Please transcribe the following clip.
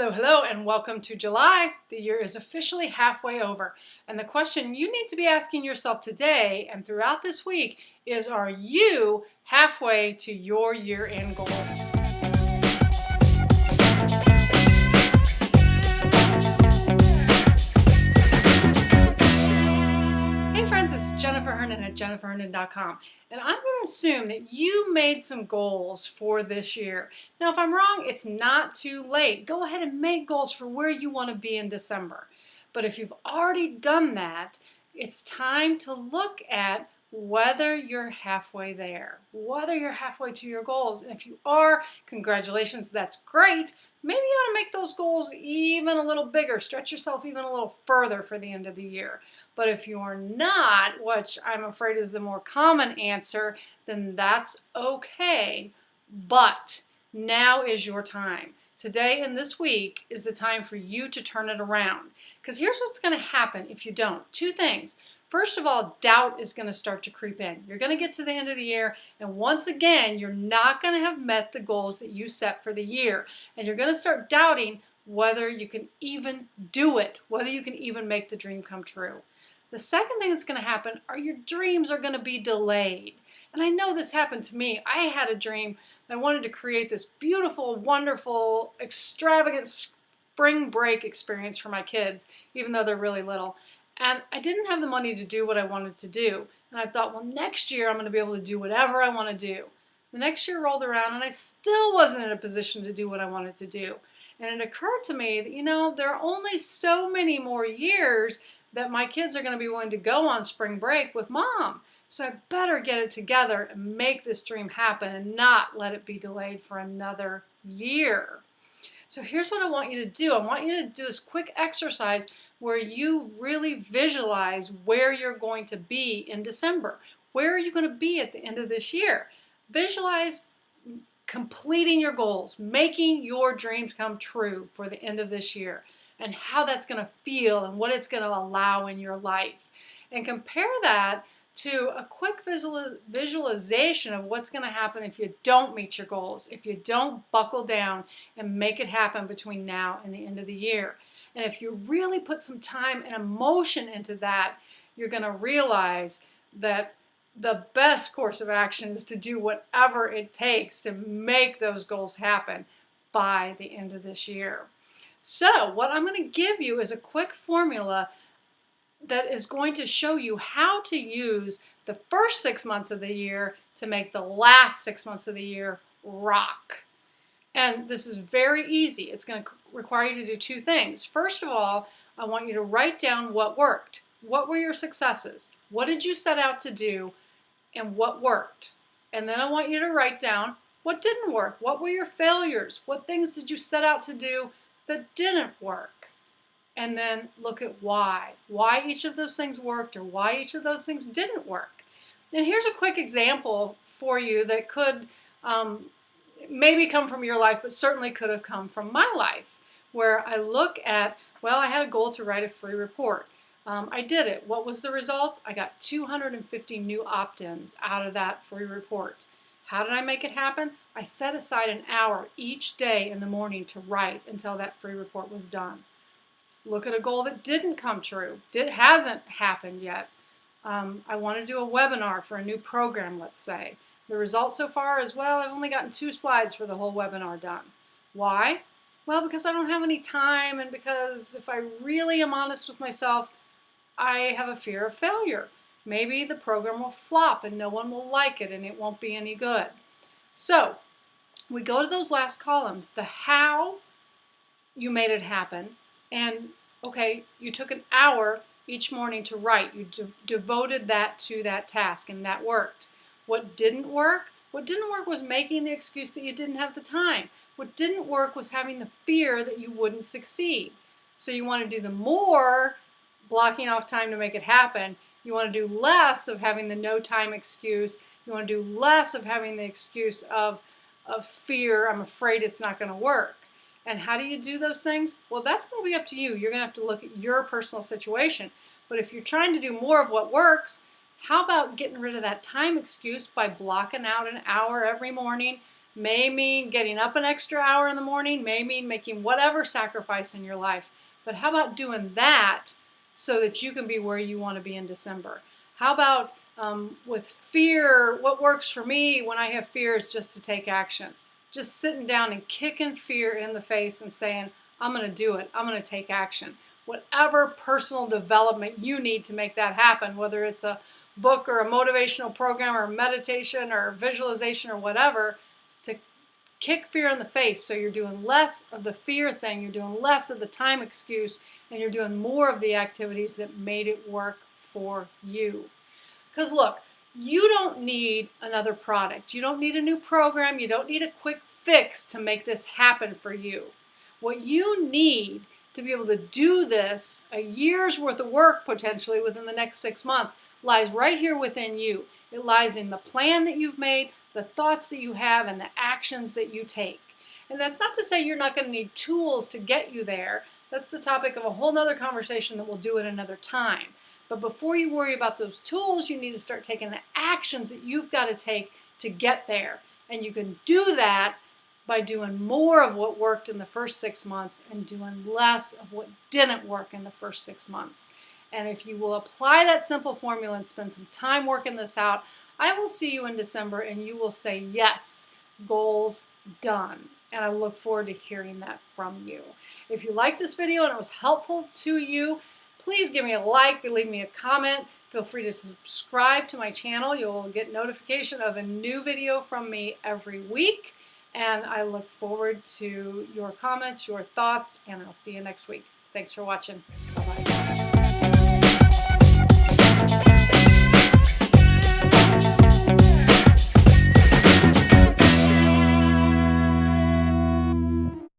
Hello, hello, and welcome to July. The year is officially halfway over. And the question you need to be asking yourself today and throughout this week is Are you halfway to your year end goals? And I'm going to assume that you made some goals for this year. Now, if I'm wrong, it's not too late. Go ahead and make goals for where you want to be in December. But if you've already done that, it's time to look at whether you're halfway there, whether you're halfway to your goals. And if you are, congratulations, that's great maybe you ought to make those goals even a little bigger, stretch yourself even a little further for the end of the year. But if you're not, which I'm afraid is the more common answer, then that's okay. But now is your time. Today and this week is the time for you to turn it around. Because here's what's going to happen if you don't. Two things. First of all, doubt is going to start to creep in. You're going to get to the end of the year, and once again, you're not going to have met the goals that you set for the year. And you're going to start doubting whether you can even do it, whether you can even make the dream come true. The second thing that's going to happen are your dreams are going to be delayed. And I know this happened to me. I had a dream I wanted to create this beautiful, wonderful, extravagant spring break experience for my kids, even though they're really little. And I didn't have the money to do what I wanted to do. And I thought, well, next year I'm going to be able to do whatever I want to do. The next year rolled around and I still wasn't in a position to do what I wanted to do. And it occurred to me that, you know, there are only so many more years that my kids are going to be willing to go on spring break with mom. So I better get it together and make this dream happen and not let it be delayed for another year. So here's what I want you to do. I want you to do this quick exercise where you really visualize where you're going to be in December. Where are you going to be at the end of this year? Visualize completing your goals, making your dreams come true for the end of this year, and how that's going to feel and what it's going to allow in your life. And compare that to a quick visual, visualization of what's going to happen if you don't meet your goals, if you don't buckle down and make it happen between now and the end of the year. And if you really put some time and emotion into that, you're going to realize that the best course of action is to do whatever it takes to make those goals happen by the end of this year. So what I'm going to give you is a quick formula that is going to show you how to use the first six months of the year to make the last six months of the year rock. And this is very easy. It's going to require you to do two things. First of all, I want you to write down what worked. What were your successes? What did you set out to do and what worked? And then I want you to write down what didn't work. What were your failures? What things did you set out to do that didn't work? And then look at why. Why each of those things worked or why each of those things didn't work. And here's a quick example for you that could um, maybe come from your life, but certainly could have come from my life, where I look at, well, I had a goal to write a free report. Um, I did it. What was the result? I got 250 new opt-ins out of that free report. How did I make it happen? I set aside an hour each day in the morning to write until that free report was done. Look at a goal that didn't come true. It hasn't happened yet. Um, I want to do a webinar for a new program, let's say. The result so far is, well, I've only gotten two slides for the whole webinar done. Why? Well, because I don't have any time and because if I really am honest with myself, I have a fear of failure. Maybe the program will flop and no one will like it and it won't be any good. So we go to those last columns, the how you made it happen, and okay, you took an hour each morning to write. You de devoted that to that task and that worked. What didn't work? What didn't work was making the excuse that you didn't have the time. What didn't work was having the fear that you wouldn't succeed. So you want to do the more blocking off time to make it happen. You want to do less of having the no time excuse. You want to do less of having the excuse of, of fear, I'm afraid it's not going to work. And how do you do those things? Well, that's going to be up to you. You're going to have to look at your personal situation. But if you're trying to do more of what works, how about getting rid of that time excuse by blocking out an hour every morning May mean getting up an extra hour in the morning, may mean making whatever sacrifice in your life. But how about doing that so that you can be where you want to be in December? How about um, with fear, what works for me when I have fear is just to take action. Just sitting down and kicking fear in the face and saying, I'm going to do it. I'm going to take action. Whatever personal development you need to make that happen, whether it's a book or a motivational program or meditation or visualization or whatever, kick fear in the face so you're doing less of the fear thing, you're doing less of the time excuse, and you're doing more of the activities that made it work for you. Because look, you don't need another product. You don't need a new program. You don't need a quick fix to make this happen for you. What you need to be able to do this, a year's worth of work potentially within the next six months, lies right here within you. It lies in the plan that you've made, the thoughts that you have, and the actions that you take. And that's not to say you're not going to need tools to get you there. That's the topic of a whole nother conversation that we'll do at another time. But before you worry about those tools, you need to start taking the actions that you've got to take to get there. And you can do that by doing more of what worked in the first six months and doing less of what didn't work in the first six months. And if you will apply that simple formula and spend some time working this out, I will see you in December and you will say, yes, goals done. And I look forward to hearing that from you. If you liked this video and it was helpful to you, Please give me a like, leave me a comment. Feel free to subscribe to my channel. You'll get notification of a new video from me every week. And I look forward to your comments, your thoughts, and I'll see you next week. Thanks for watching. Bye-bye.